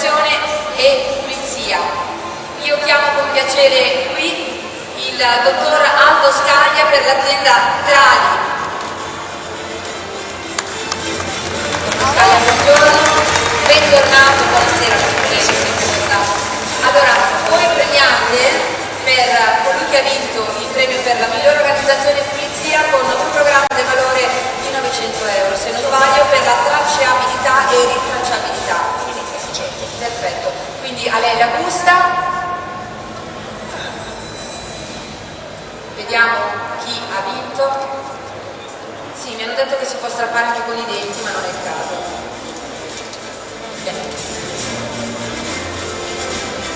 organizzazione e pulizia. Io chiamo con piacere qui il dottor Aldo Scaglia per l'azienda Trali. Scaglia, buongiorno, bentornato, buonasera, sempre stato. Allora, voi premiate per colui che ha vinto il premio per la migliore organizzazione e pulizia con un programma di valore di 900 euro, se non sbaglio per la tracciabilità e ritracciabilità. Certo. Perfetto, quindi a lei la busta. Vediamo chi ha vinto. Sì, mi hanno detto che si può strappare anche con i denti, ma non è il caso. Bene.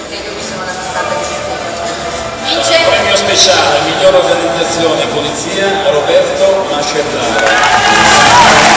Vedo che sono di Vince Premio speciale, miglior organizzazione polizia, Roberto Mascellaro.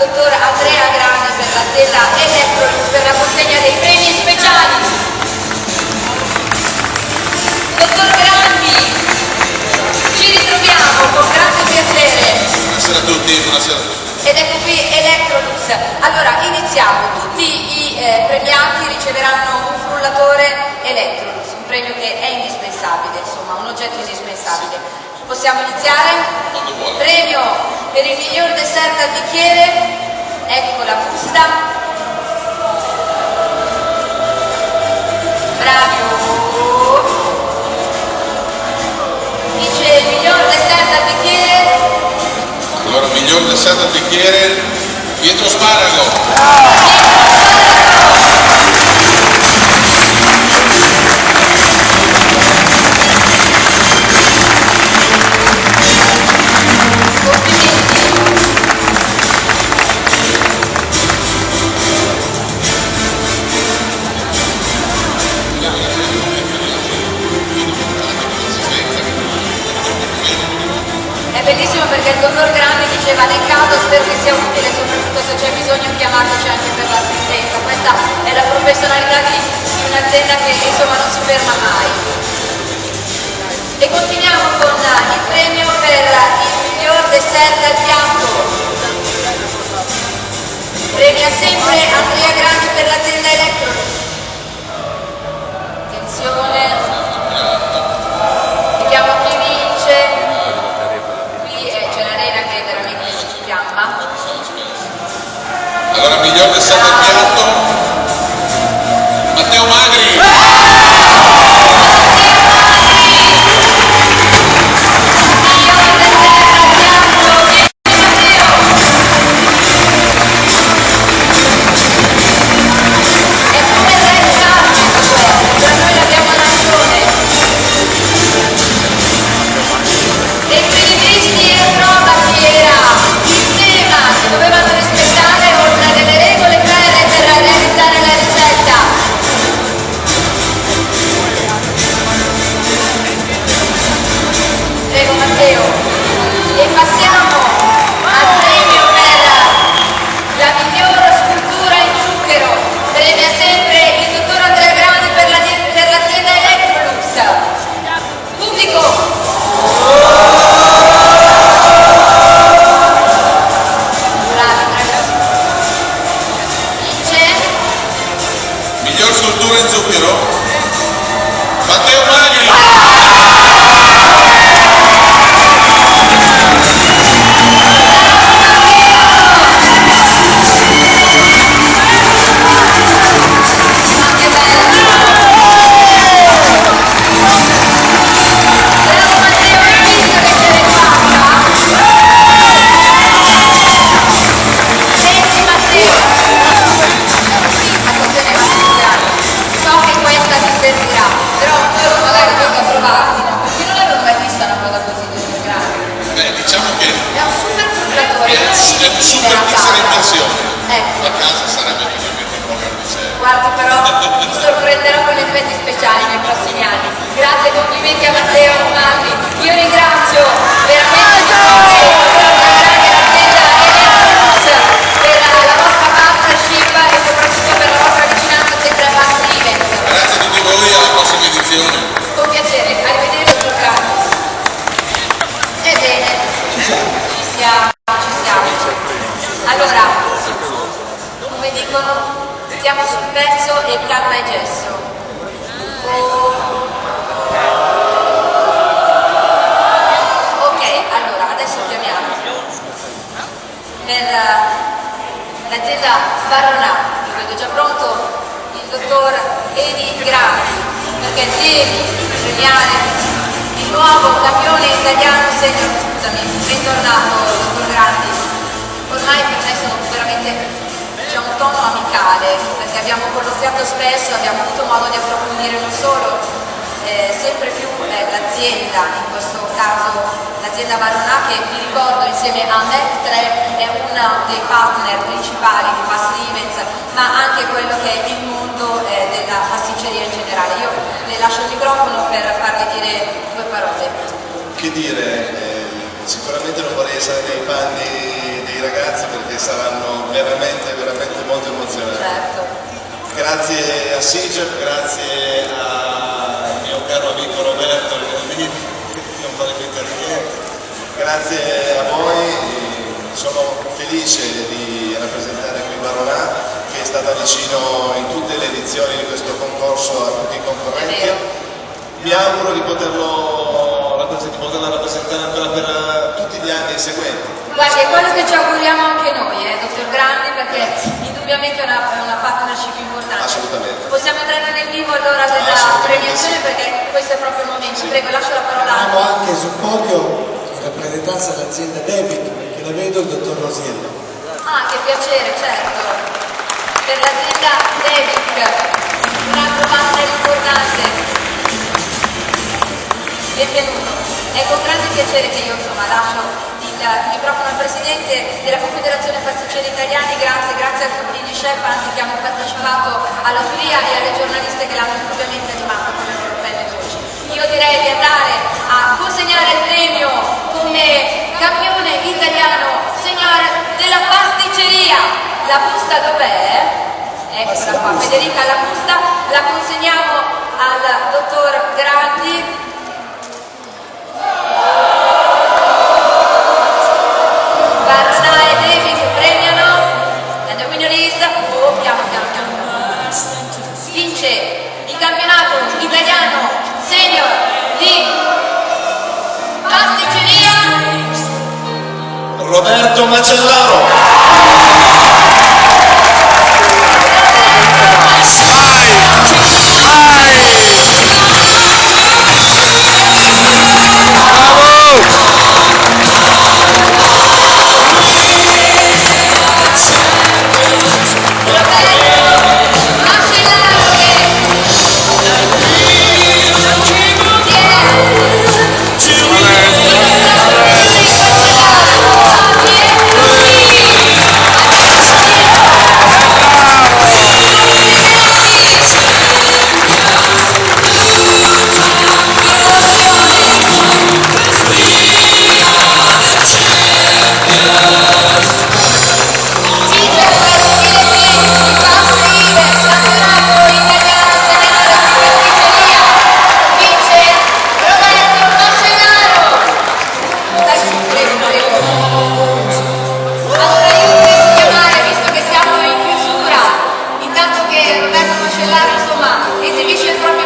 Dottor Andrea Grani per l'azienda Electrolux per la consegna dei premi speciali. Dottor Grandi, ci ritroviamo con grande piacere. Buonasera a tutti, buonasera a tutti. Ed ecco qui Electrolux. Allora, iniziamo. Tutti i eh, premiati riceveranno un frullatore Electrolux, un premio che è indispensabile, insomma, un oggetto indispensabile. Possiamo iniziare? Premio per il miglior dessert al bicchiere. Ecco la busta. Bravo. Dice il miglior dessert al bicchiere. Allora, miglior dessert al bicchiere, Pietro Sparago. Complimenti. Professionalità di, di un'azienda che insomma non si ferma mai. E continuiamo con il premio per il miglior dessert al piatto. Premia sempre Andrea Grandi per l'azienda Electrolux. Attenzione. Lorenzo é Perón super a mixer casa. immersione. Ecco. A casa sarebbe praticamente il programma di serie. Guardi però mi sorprenderò con effetti speciali nei prossimi anni. Grazie e complimenti a Matteo Armandi. Io ringrazio veramente perché devi premiare il nuovo campione italiano senior, scusami, bentornato dottor Grandi. Ormai per me sono veramente c'è un tono amicale, perché abbiamo colloquiato spesso, abbiamo avuto modo di approfondire non solo eh, sempre più eh, l'azienda, in questo caso l'azienda Varona che vi ricordo insieme a MEC3 è uno dei partner principali di Fast Events, ma anche quello che è il mondo eh, della pasticceria in generale. Io le lascio il microfono per farle dire due parole. Che dire, eh, sicuramente non vorrei essere nei panni dei ragazzi perché saranno veramente, veramente molto emozionanti. Certo. Grazie a Sigep, grazie mio caro amico Roberto che non farebbe intervenire, grazie a voi, sono felice di rappresentare qui Baronà che è stata vicino in tutte le edizioni di questo concorso a tutti i concorrenti. Mi auguro di poterlo di poterla rappresentare ancora per eh, tutti gli anni seguenti. Guardi, è quello che ci auguriamo anche noi, eh, dottor Grandi, perché indubbiamente è una, è una partnership importante. Assolutamente. Possiamo entrare nel vivo allora della premiazione sì. perché questo è proprio il momento. Prego, lascio la parola. Abbiamo anche sul podio in rappresentanza dell'azienda David, perché la vedo il dottor Rosiello. Ah, che piacere, certo. Per l'azienda Devic, un altro partner importante. Benvenuto. È con grande piacere che io insomma lascio il, microfono al Presidente della Confederazione Pasticceri Italiani, grazie, grazie a tutti gli chef anche che hanno partecipato alla giuria e alle giornaliste che l'hanno indubbiamente animato loro belle voci. Io direi di andare a consegnare il premio come campione italiano, signore della pasticceria. La busta dov'è? Eccola qua, Federica la busta, la consegniamo al dottor Roberto Macellaro. מי שאזרח